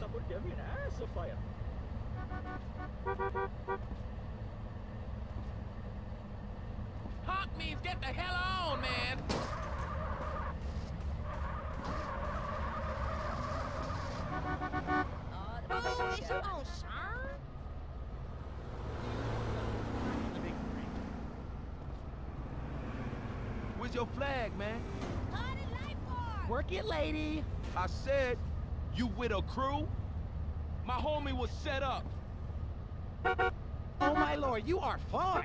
That would give you an ass afire. Honk means get the hell on, man. Uh, oh, it's your sir. Where's your flag, man? Party life. Work it, lady. I said, you with a crew? My homie was set up. Oh, my lord, you are fine.